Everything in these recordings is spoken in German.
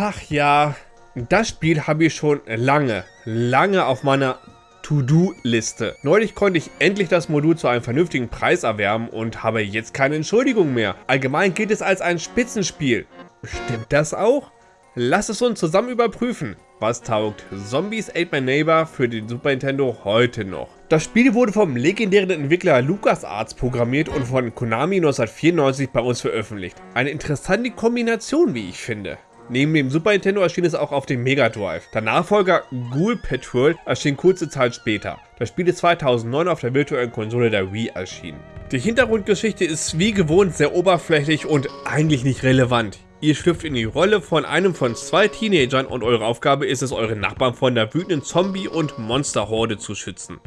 Ach ja, das Spiel habe ich schon lange, lange auf meiner To-Do-Liste. Neulich konnte ich endlich das Modul zu einem vernünftigen Preis erwerben und habe jetzt keine Entschuldigung mehr. Allgemein gilt es als ein Spitzenspiel. Stimmt das auch? Lass es uns zusammen überprüfen. Was taugt Zombies Ate My Neighbor für den Super Nintendo heute noch? Das Spiel wurde vom legendären Entwickler LucasArts programmiert und von Konami 1994 bei uns veröffentlicht. Eine interessante Kombination, wie ich finde. Neben dem Super Nintendo erschien es auch auf dem Mega Drive. Der Nachfolger Ghoul Patrol erschien kurze Zeit später. Das Spiel ist 2009 auf der virtuellen Konsole der Wii erschienen. Die Hintergrundgeschichte ist wie gewohnt sehr oberflächlich und eigentlich nicht relevant. Ihr schlüpft in die Rolle von einem von zwei Teenagern und eure Aufgabe ist es, eure Nachbarn von der wütenden Zombie- und Monsterhorde zu schützen.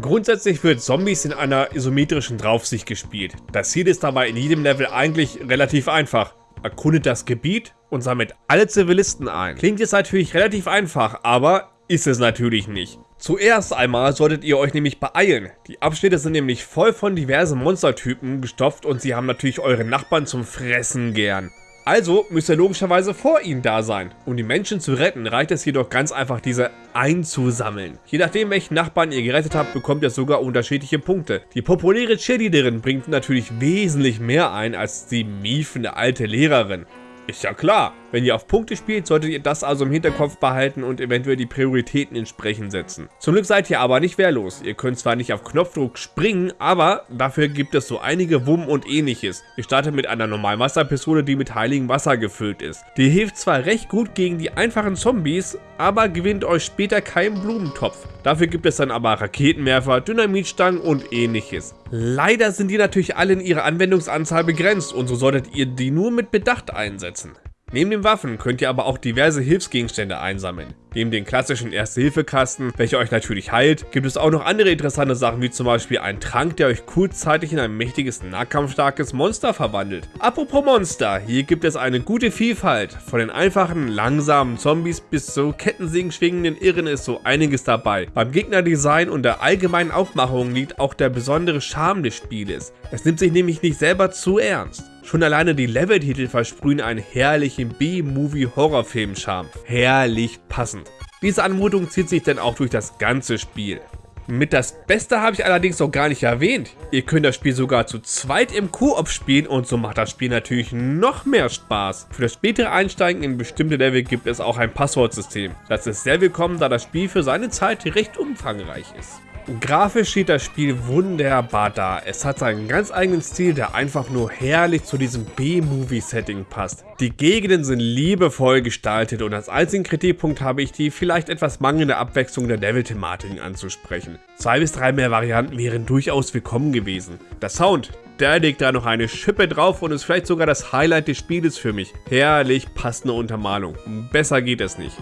Grundsätzlich wird Zombies in einer isometrischen Draufsicht gespielt. Das Ziel ist dabei in jedem Level eigentlich relativ einfach. Erkundet das Gebiet und sammelt alle Zivilisten ein. Klingt jetzt natürlich relativ einfach, aber ist es natürlich nicht. Zuerst einmal solltet ihr euch nämlich beeilen. Die Abschnitte sind nämlich voll von diversen Monstertypen gestopft und sie haben natürlich eure Nachbarn zum Fressen gern. Also müsst ihr logischerweise vor ihnen da sein. Um die Menschen zu retten, reicht es jedoch ganz einfach, diese einzusammeln. Je nachdem, welchen Nachbarn ihr gerettet habt, bekommt ihr sogar unterschiedliche Punkte. Die populäre Cheerleaderin bringt natürlich wesentlich mehr ein als die miefende alte Lehrerin. Ist ja klar, wenn ihr auf Punkte spielt, solltet ihr das also im Hinterkopf behalten und eventuell die Prioritäten entsprechend setzen. Zum Glück seid ihr aber nicht wehrlos. Ihr könnt zwar nicht auf Knopfdruck springen, aber dafür gibt es so einige Wumm und ähnliches. Ihr startet mit einer normalen Wasserpistole, die mit heiligem Wasser gefüllt ist. Die hilft zwar recht gut gegen die einfachen Zombies, aber gewinnt euch später keinen Blumentopf. Dafür gibt es dann aber Raketenwerfer, Dynamitstangen und ähnliches. Leider sind die natürlich alle in ihrer Anwendungsanzahl begrenzt und so solltet ihr die nur mit Bedacht einsetzen. Neben den Waffen könnt ihr aber auch diverse Hilfsgegenstände einsammeln. Neben den klassischen Erste-Hilfe-Kasten, welcher euch natürlich heilt, gibt es auch noch andere interessante Sachen, wie zum Beispiel einen Trank, der euch kurzzeitig in ein mächtiges, nahkampfstarkes Monster verwandelt. Apropos Monster, hier gibt es eine gute Vielfalt. Von den einfachen, langsamen Zombies bis zu Kettensägen schwingenden Irren ist so einiges dabei. Beim Gegnerdesign und der allgemeinen Aufmachung liegt auch der besondere Charme des Spieles. Es nimmt sich nämlich nicht selber zu ernst. Schon alleine die Leveltitel versprühen einen herrlichen B-Movie-Horrorfilm-Charme. Herrlich passend. Diese Anmutung zieht sich dann auch durch das ganze Spiel. Mit das Beste habe ich allerdings noch gar nicht erwähnt. Ihr könnt das Spiel sogar zu zweit im Koop spielen und so macht das Spiel natürlich noch mehr Spaß. Für das spätere Einsteigen in bestimmte Level gibt es auch ein Passwortsystem. Das ist sehr willkommen, da das Spiel für seine Zeit recht umfangreich ist. Grafisch steht das Spiel wunderbar da. Es hat seinen ganz eigenen Stil, der einfach nur herrlich zu diesem B-Movie-Setting passt. Die Gegenden sind liebevoll gestaltet und als einzigen Kritikpunkt habe ich die vielleicht etwas mangelnde Abwechslung der Level-Thematiken anzusprechen. Zwei bis drei mehr Varianten wären durchaus willkommen gewesen. Der Sound, der legt da noch eine Schippe drauf und ist vielleicht sogar das Highlight des Spieles für mich. Herrlich passende Untermalung. Besser geht es nicht.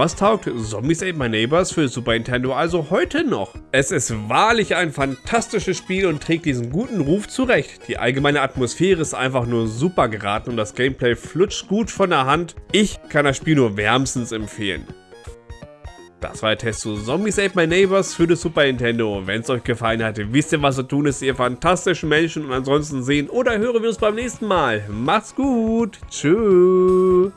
Was taugt Zombies Ate My Neighbors für Super Nintendo also heute noch? Es ist wahrlich ein fantastisches Spiel und trägt diesen guten Ruf zurecht. Die allgemeine Atmosphäre ist einfach nur super geraten und das Gameplay flutscht gut von der Hand. Ich kann das Spiel nur wärmstens empfehlen. Das war der Test zu Zombies Ate My Neighbors für das Super Nintendo. Wenn es euch gefallen hat, wisst ihr was zu tun ist, ihr fantastischen Menschen und ansonsten sehen oder hören wir uns beim nächsten Mal. Macht's gut. Tschüss.